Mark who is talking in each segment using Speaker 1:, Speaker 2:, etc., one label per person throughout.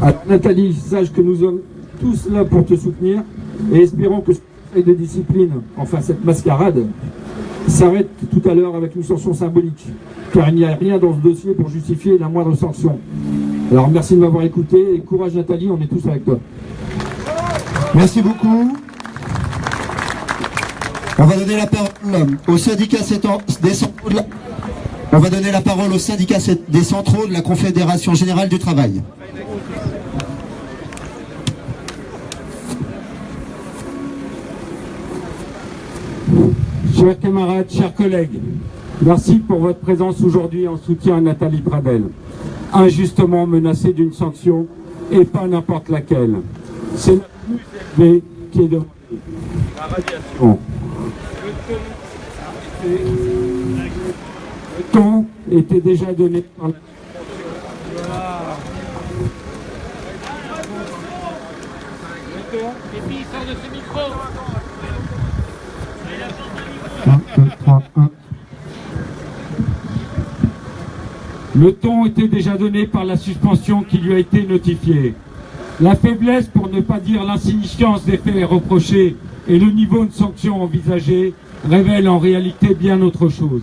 Speaker 1: Alors, Nathalie, sache que nous sommes tous là pour te soutenir et espérons que ce conseil de discipline, enfin cette mascarade, s'arrête tout à l'heure avec une sanction symbolique, car il n'y a rien dans ce dossier pour justifier la moindre sanction. Alors merci de m'avoir écouté et courage Nathalie, on est tous avec toi.
Speaker 2: Merci beaucoup. On va donner la parole au syndicat des centraux de la... On va donner la parole au syndicat des centraux de la Confédération Générale du Travail.
Speaker 1: Chers camarades, chers collègues, merci pour votre présence aujourd'hui en soutien à Nathalie Pradel, injustement menacée d'une sanction et pas n'importe laquelle. C'est la plus élevée qui est demandée. La radiation. Le ton était déjà donné par la
Speaker 3: Et puis il sort de ce micro.
Speaker 1: Le ton était déjà donné par la suspension qui lui a été notifiée. La faiblesse, pour ne pas dire l'insignifiance des faits reprochés et le niveau de sanction envisagé révèlent en réalité bien autre chose.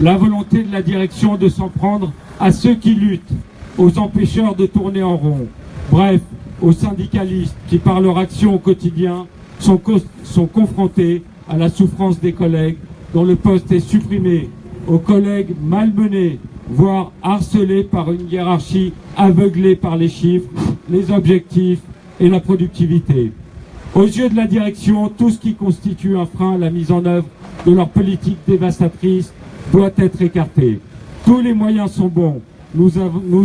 Speaker 1: La volonté de la direction de s'en prendre à ceux qui luttent, aux empêcheurs de tourner en rond, bref, aux syndicalistes qui, par leur action au quotidien, sont, sont confrontés à la souffrance des collègues dont le poste est supprimé, aux collègues malmenés, voire harcelés par une hiérarchie aveuglée par les chiffres, les objectifs et la productivité. Aux yeux de la direction, tout ce qui constitue un frein à la mise en œuvre de leur politique dévastatrice doit être écarté. Tous les moyens sont bons. Nous,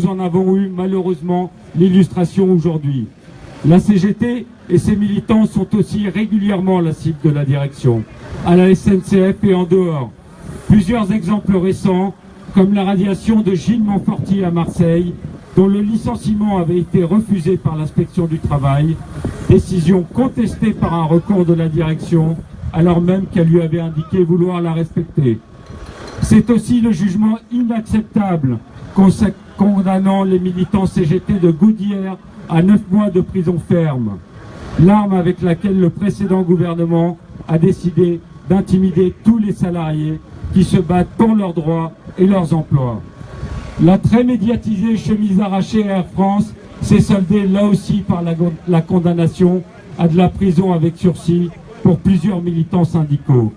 Speaker 1: en avons eu malheureusement l'illustration aujourd'hui. La CGT et ses militants sont aussi régulièrement la cible de la direction, à la SNCF et en dehors. Plusieurs exemples récents, comme la radiation de Gilles Montfortier à Marseille, dont le licenciement avait été refusé par l'inspection du travail, décision contestée par un recours de la direction, alors même qu'elle lui avait indiqué vouloir la respecter. C'est aussi le jugement inacceptable condamnant les militants CGT de Goudière à neuf mois de prison ferme l'arme avec laquelle le précédent gouvernement a décidé d'intimider tous les salariés qui se battent pour leurs droits et leurs emplois. La très médiatisée chemise arrachée Air France s'est soldée là aussi par la, condamnation à de la prison avec sursis pour plusieurs militants syndicaux.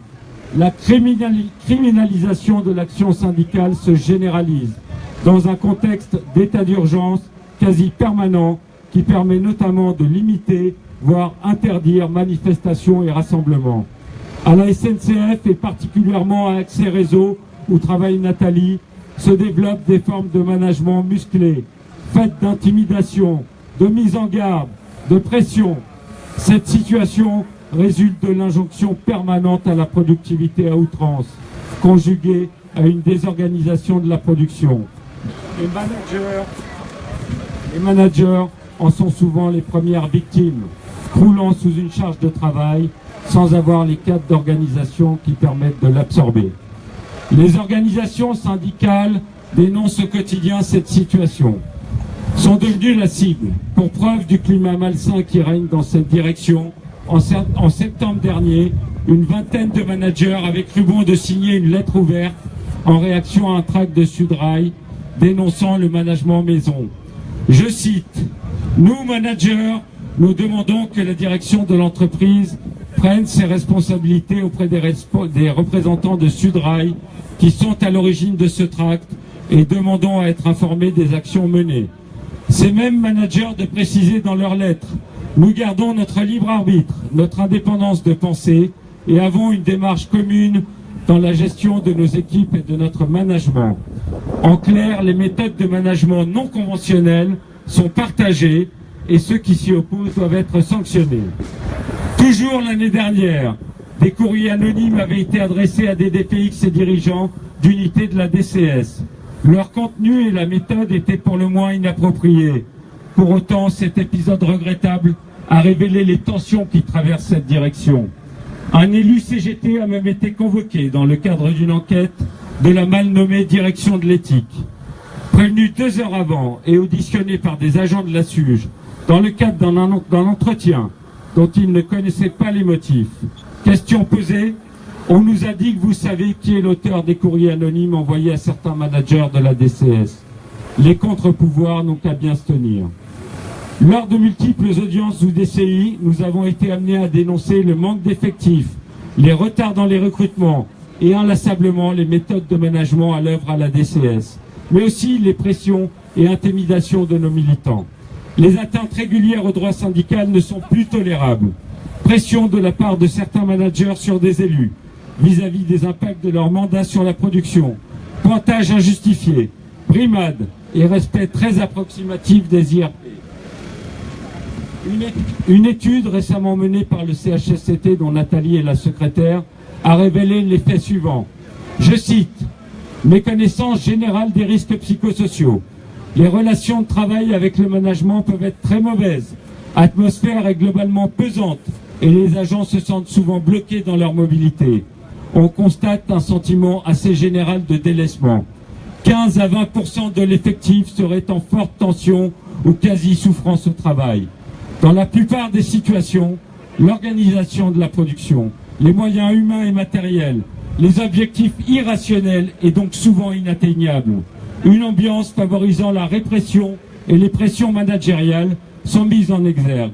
Speaker 1: La criminalisation de l'action syndicale se généralise dans un contexte d'état d'urgence quasi permanent qui permet notamment de limiter voire interdire manifestations et rassemblements. À la SNCF et particulièrement à Accès Réseau, où travaille Nathalie, se développent des formes de management musclées, faites d'intimidation, de mise en garde, de pression. Cette situation résulte de l'injonction permanente à la productivité à outrance, conjuguée à une désorganisation de la production. Les managers, les managers en sont souvent les premières victimes croulant sous une charge de travail sans avoir les cadres d'organisation qui permettent de l'absorber. Les organisations syndicales dénoncent au quotidien cette situation, sont devenues la cible, pour preuve du climat malsain qui règne dans cette direction. En, septembre dernier, une vingtaine de managers avaient cru bon de signer une lettre ouverte en réaction à un tract de Sudrail dénonçant le management maison. Je cite, « Nous, managers, nous demandons que la direction de l'entreprise prenne ses responsabilités auprès des, représentants de Sudrail qui sont à l'origine de ce tract et demandons à être informés des actions menées. Ces mêmes managers de préciser dans leurs lettres nous gardons notre libre arbitre, notre indépendance de pensée et avons une démarche commune dans la gestion de nos équipes et de notre management. En clair, les méthodes de management non conventionnelles sont partagées et ceux qui s'y opposent doivent être sanctionnés. Toujours l'année dernière, des courriers anonymes avaient été adressés à des DPX et dirigeants d'unités de la DCS. Leur contenu et la méthode étaient pour le moins inappropriés. Pour autant, cet épisode regrettable a révélé les tensions qui traversent cette direction. Un élu CGT a même été convoqué dans le cadre d'une enquête de la mal nommée direction de l'éthique. Prévenu deux heures avant et auditionné par des agents de la SUGE dans le cadre d'un entretien dont il ne connaissait pas les motifs. Question posée, on nous a dit que vous savez qui est l'auteur des courriers anonymes envoyés à certains managers de la DCS. Les contre-pouvoirs n'ont qu'à bien se tenir. Lors de multiples audiences ou DCI, nous avons été amenés à dénoncer le manque d'effectifs, les retards dans les recrutements et inlassablement les méthodes de management à l'œuvre à la DCS, mais aussi les pressions et intimidations de nos militants. Les atteintes régulières au droit syndical ne sont plus tolérables. Pression de la part de certains managers sur des élus, vis-à-vis des impacts de leur mandat sur la production, pointage injustifié, brimade et respect très approximatif des IRP. Une étude récemment menée par le CHSCT, dont Nathalie est la secrétaire, a révélé l'effet suivant. Je cite, méconnaissance générale des risques psychosociaux. Les relations de travail avec le management peuvent être très mauvaises. Atmosphère est globalement pesante et les agents se sentent souvent bloqués dans leur mobilité. On constate un sentiment assez général de délaissement. 15 à 20 de l'effectif serait en forte tension ou quasi-souffrance au travail. Dans la plupart des situations, l'organisation de la production, les moyens humains et matériels, les objectifs irrationnels et donc souvent inatteignables, une ambiance favorisant la répression et les pressions managériales sont mises en exergue.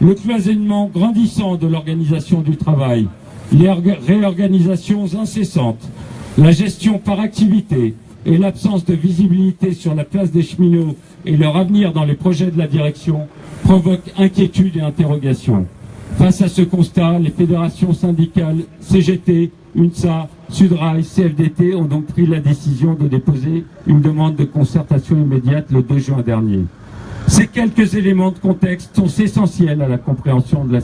Speaker 1: Le cloisonnement grandissant de l'organisation du travail, les réorganisations incessantes, la gestion par activité et l'absence de visibilité sur la place des cheminots et leur avenir dans les projets de la direction provoque inquiétude et interrogation. Face à ce constat, les fédérations syndicales CGT, UNSA, Sudrail, CFDT ont donc pris la décision de déposer une demande de concertation immédiate le 2 juin dernier. Ces quelques éléments de contexte sont essentiels à la compréhension de la,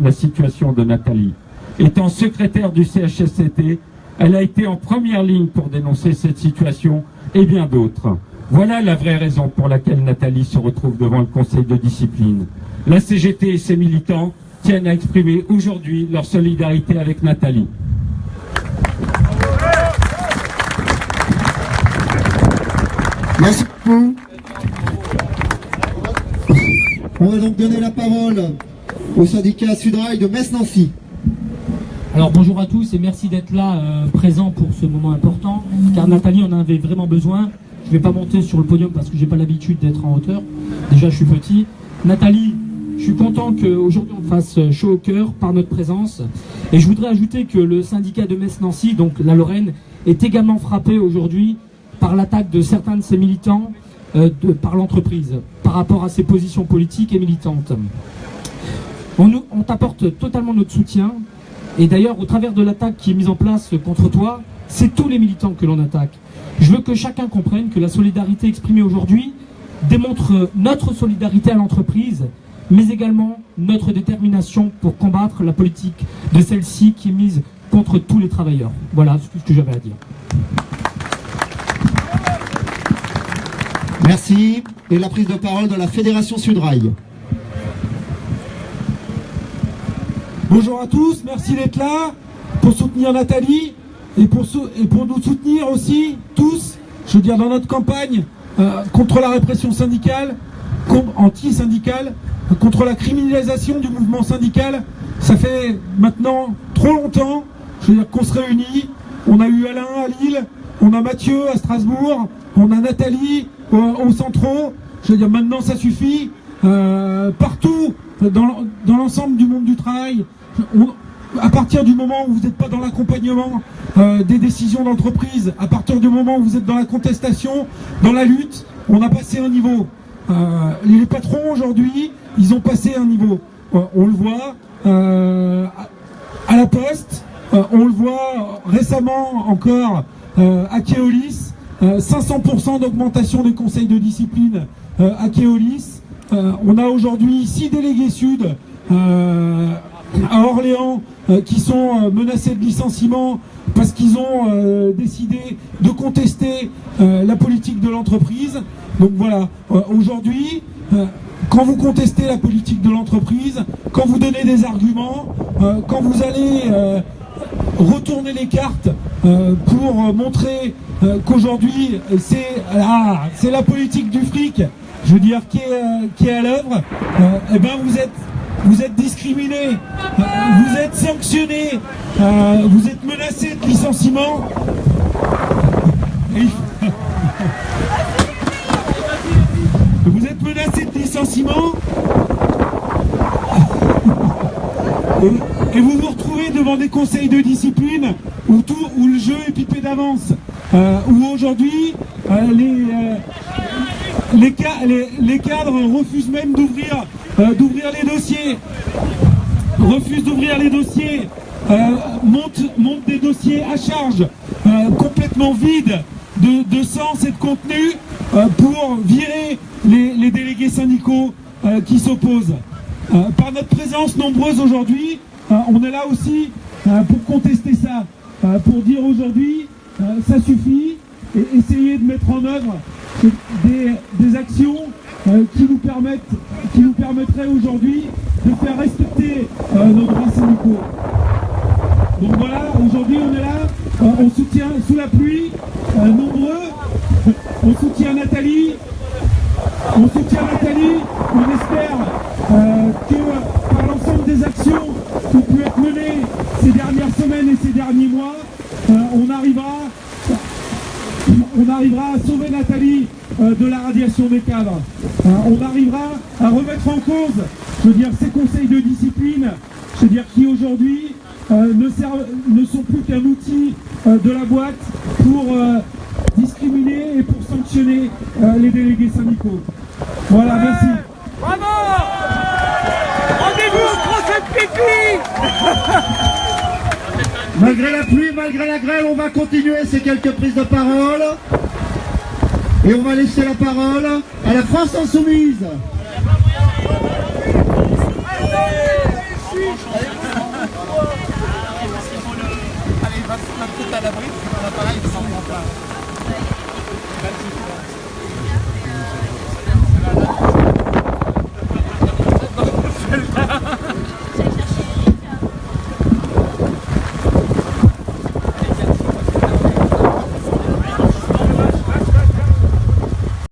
Speaker 1: la situation de Nathalie. Étant secrétaire du CHSCT, elle a été en première ligne pour dénoncer cette situation et bien d'autres. Voilà la vraie raison pour laquelle Nathalie se retrouve devant le Conseil de discipline. La CGT et ses militants tiennent à exprimer aujourd'hui leur solidarité avec Nathalie.
Speaker 2: Merci beaucoup. On va donc donner la parole au syndicat Sudrail de Metz-Nancy.
Speaker 3: Alors bonjour à tous et merci d'être là euh, présent pour ce moment important car Nathalie en avait vraiment besoin je ne vais pas monter sur le podium parce que j'ai pas l'habitude d'être en hauteur. Déjà, je suis petit. Nathalie, je suis content qu'aujourd'hui on fasse chaud au cœur par notre présence. Et je voudrais ajouter que le syndicat de Metz-Nancy, donc la Lorraine, est également frappé aujourd'hui par l'attaque de certains de ses militants euh, par l'entreprise, par rapport à ses positions politiques et militantes. On, on t'apporte totalement notre soutien. Et d'ailleurs, au travers de l'attaque qui est mise en place contre toi, c'est tous les militants que l'on attaque. Je veux que chacun comprenne que la solidarité exprimée aujourd'hui démontre notre solidarité à l'entreprise, mais également notre détermination pour combattre la politique de celle-ci qui est mise contre tous les travailleurs. Voilà ce que j'avais à dire.
Speaker 2: Merci. Et la prise de parole de la Fédération Sudrail.
Speaker 4: Bonjour à tous, merci d'être là pour soutenir Nathalie et pour, nous soutenir aussi, tous, je veux dire, dans notre campagne euh, contre la répression syndicale, anti-syndicale, contre la criminalisation du mouvement syndical. Ça fait maintenant trop longtemps, je veux dire, qu'on se réunit. On a eu Alain à Lille, on a Mathieu à Strasbourg, on a Nathalie au, au Centro. Je veux dire, maintenant ça suffit. Euh, partout, dans, l'ensemble du monde du travail, à partir du moment où vous n'êtes pas dans l'accompagnement euh, des décisions d'entreprise, à partir du moment où vous êtes dans la contestation, dans la lutte, on a passé un niveau. Euh, les patrons aujourd'hui, ils ont passé un niveau. Euh, on le voit à la Poste, on le voit récemment encore à Keolis, 500% d'augmentation des conseils de discipline à Keolis. on a aujourd'hui six délégués sud à Orléans euh, qui sont euh, menacés de licenciement parce qu'ils ont euh, décidé de contester la politique de l'entreprise. Donc voilà, aujourd'hui, quand vous contestez la politique de l'entreprise, quand vous donnez des arguments, quand vous allez retourner les cartes euh, pour montrer euh, qu'aujourd'hui c'est ah, c'est la politique du fric, je veux dire, qui est, qui est à l'œuvre, eh ben vous êtes vous êtes discriminé, vous êtes sanctionné, vous êtes menacé de licenciement. Vous êtes menacé de licenciement et, vous vous retrouvez devant des conseils de discipline où, tout, le jeu est pipé d'avance. Euh, où aujourd'hui, euh, euh, les, cadres refusent même d'ouvrir les dossiers. Refusent d'ouvrir les dossiers. montent, des dossiers à charge, complètement vides de, de, sens et de contenu pour virer les, délégués syndicaux qui s'opposent. par notre présence nombreuse aujourd'hui, on est là aussi pour contester ça, pour dire aujourd'hui ça suffit et essayer de mettre en œuvre des, actions qui nous qui nous permettraient aujourd'hui de faire respecter nos droits syndicaux. Donc voilà, aujourd'hui on est là, on soutient sous la pluie, nombreux, on soutient Nathalie, on soutient Nathalie, on espère que par l'ensemble des actions qui ont pu être menées ces dernières semaines et ces derniers mois, on arrivera on arrivera à sauver Nathalie euh, de la radiation des cadres. Euh, on arrivera à remettre en cause, je veux dire, ces conseils de discipline, je veux dire, qui aujourd'hui euh, ne, ne, sont plus qu'un outil de la boîte pour discriminer et pour sanctionner les délégués syndicaux. Voilà, merci.
Speaker 5: Bravo Rendez-vous au pipi
Speaker 2: Malgré la pluie, malgré la grêle, on va continuer ces quelques prises de parole. Et on va laisser la parole à la France Insoumise.